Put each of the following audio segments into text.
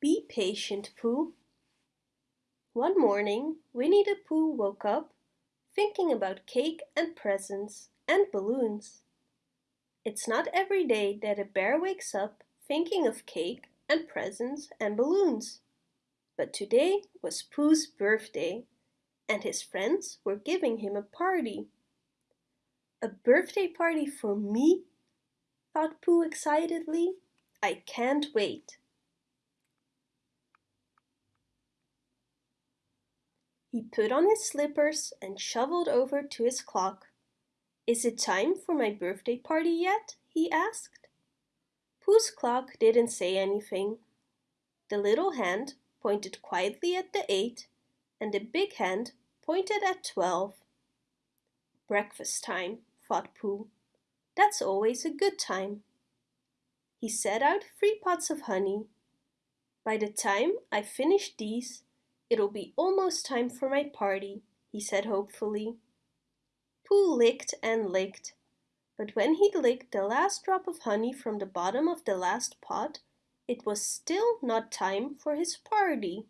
Be patient, Pooh. One morning, Winnie the Pooh woke up thinking about cake and presents and balloons. It's not every day that a bear wakes up thinking of cake and presents and balloons. But today was Pooh's birthday and his friends were giving him a party. A birthday party for me? thought Pooh excitedly. I can't wait. He put on his slippers and shoveled over to his clock. Is it time for my birthday party yet? he asked. Pooh's clock didn't say anything. The little hand pointed quietly at the eight and the big hand pointed at twelve. Breakfast time, thought Pooh. That's always a good time. He set out three pots of honey. By the time I finish these, it'll be almost time for my party, he said hopefully. Pooh licked and licked, but when he licked the last drop of honey from the bottom of the last pot, it was still not time for his party.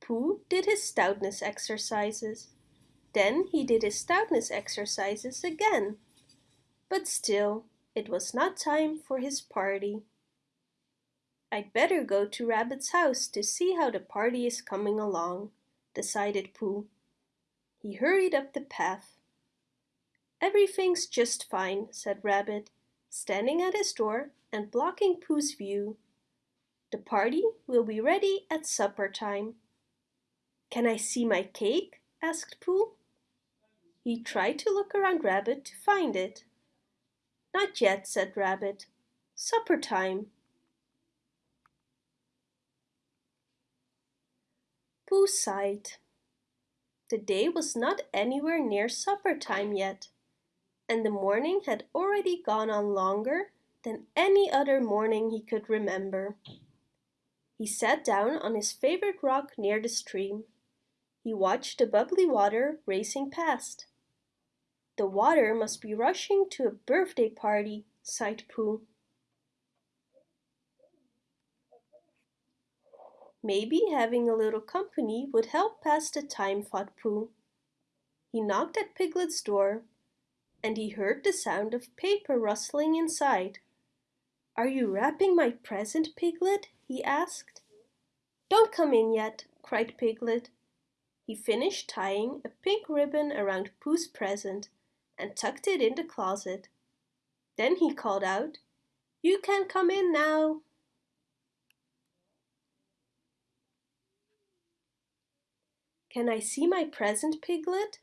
Pooh did his stoutness exercises. Then he did his stoutness exercises again. But still, it was not time for his party. I'd better go to Rabbit's house to see how the party is coming along, decided Pooh. He hurried up the path. Everything's just fine, said Rabbit, standing at his door and blocking Pooh's view. The party will be ready at supper time. Can I see my cake? asked Pooh. He tried to look around Rabbit to find it. Not yet, said Rabbit. Supper time. Pooh sighed. The day was not anywhere near supper time yet, and the morning had already gone on longer than any other morning he could remember. He sat down on his favorite rock near the stream. He watched the bubbly water racing past. The water must be rushing to a birthday party, sighed Pooh. Maybe having a little company would help pass the time, thought Pooh. He knocked at Piglet's door, and he heard the sound of paper rustling inside. Are you wrapping my present, Piglet? he asked. Don't come in yet, cried Piglet. He finished tying a pink ribbon around Pooh's present and tucked it in the closet. Then he called out, You can come in now. Can I see my present, Piglet?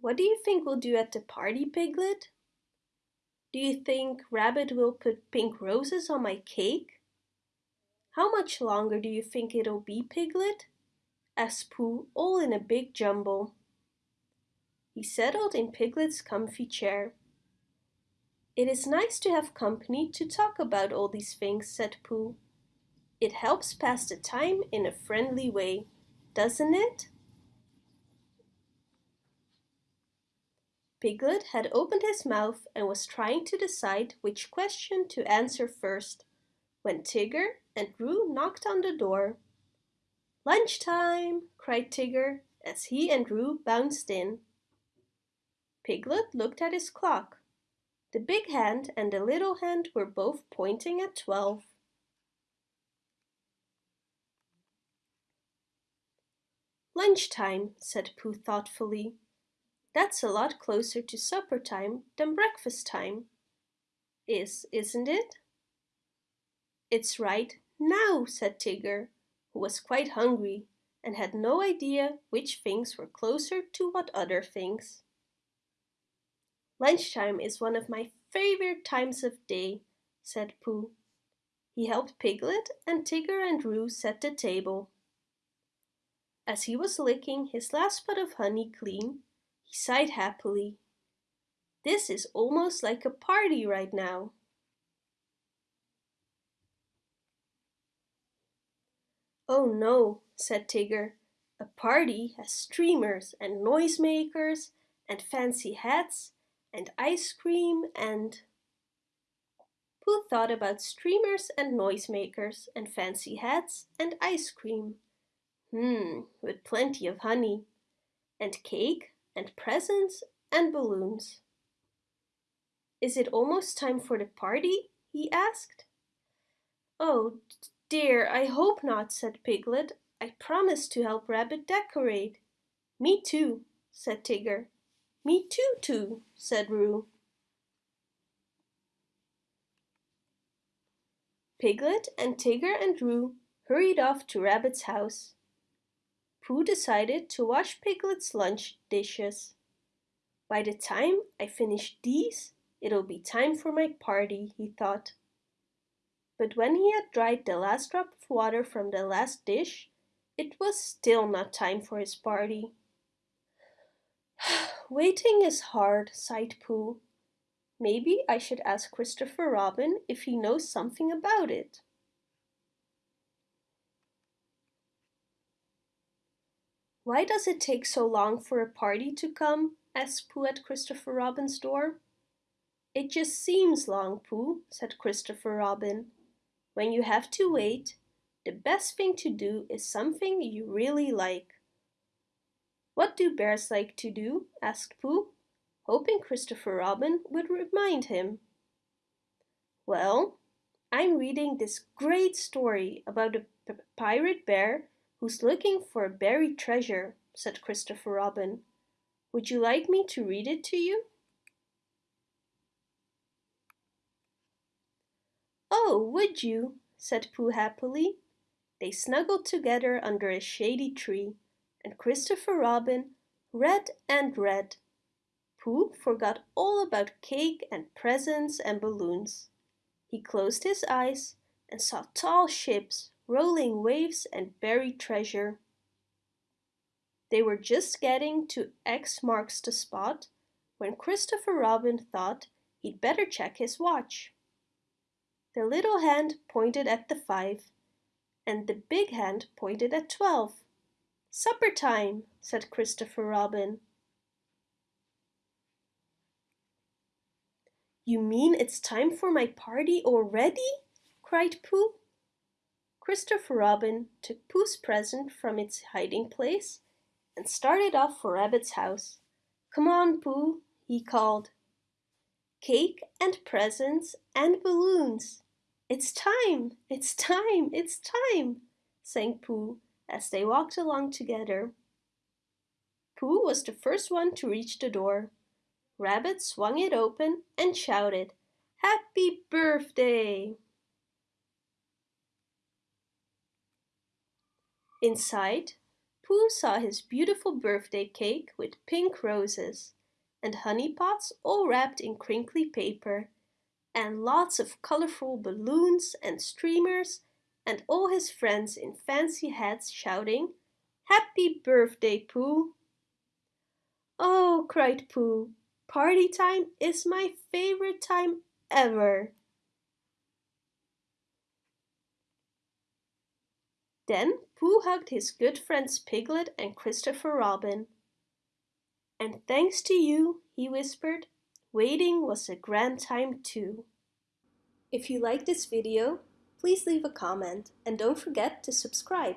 What do you think we'll do at the party, Piglet? Do you think Rabbit will put pink roses on my cake? How much longer do you think it'll be, Piglet? asked Pooh all in a big jumble. He settled in Piglet's comfy chair. It is nice to have company to talk about all these things, said Pooh. It helps pass the time in a friendly way, doesn't it? Piglet had opened his mouth and was trying to decide which question to answer first, when Tigger and Roo knocked on the door. Lunchtime, cried Tigger as he and Roo bounced in. Piglet looked at his clock. The big hand and the little hand were both pointing at twelve. Lunchtime, said Pooh thoughtfully. That's a lot closer to supper time than breakfast time. Is, isn't it? It's right now, said Tigger, who was quite hungry and had no idea which things were closer to what other things. Lunchtime is one of my favorite times of day, said Pooh. He helped Piglet and Tigger and Roo set the table. As he was licking his last pot of honey clean, he sighed happily. This is almost like a party right now. Oh no, said Tigger. A party has streamers and noisemakers and fancy hats and ice cream and... Pooh thought about streamers and noisemakers and fancy hats and ice cream. Hmm, with plenty of honey. And cake and presents and balloons. Is it almost time for the party? he asked. Oh dear, I hope not, said Piglet. I promised to help Rabbit decorate. Me too, said Tigger. Me too, too, said Roo. Piglet and Tigger and Roo hurried off to Rabbit's house. Pooh decided to wash Piglet's lunch dishes. By the time I finish these, it'll be time for my party, he thought. But when he had dried the last drop of water from the last dish, it was still not time for his party. Waiting is hard, sighed Pooh. Maybe I should ask Christopher Robin if he knows something about it. Why does it take so long for a party to come? asked Pooh at Christopher Robin's door. It just seems long, Pooh, said Christopher Robin. When you have to wait, the best thing to do is something you really like. What do bears like to do? asked Pooh, hoping Christopher Robin would remind him. Well, I'm reading this great story about a pirate bear who's looking for a buried treasure, said Christopher Robin. Would you like me to read it to you? Oh, would you? said Pooh happily. They snuggled together under a shady tree, and Christopher Robin read and read. Pooh forgot all about cake and presents and balloons. He closed his eyes and saw tall ships, rolling waves and buried treasure. They were just getting to X marks the spot when Christopher Robin thought he'd better check his watch. The little hand pointed at the five and the big hand pointed at twelve. Supper time, said Christopher Robin. You mean it's time for my party already? cried Pooh. Christopher Robin took Pooh's present from its hiding place and started off for Rabbit's house. Come on, Pooh, he called. Cake and presents and balloons. It's time, it's time, it's time, sang Pooh as they walked along together. Pooh was the first one to reach the door. Rabbit swung it open and shouted, Happy birthday! Inside, Pooh saw his beautiful birthday cake with pink roses and honey pots all wrapped in crinkly paper and lots of colorful balloons and streamers and all his friends in fancy hats shouting, Happy birthday, Pooh! Oh, cried Pooh, party time is my favorite time ever. Then Pooh hugged his good friends Piglet and Christopher Robin. And thanks to you, he whispered, Waiting was a grand time too. If you like this video, please leave a comment and don't forget to subscribe.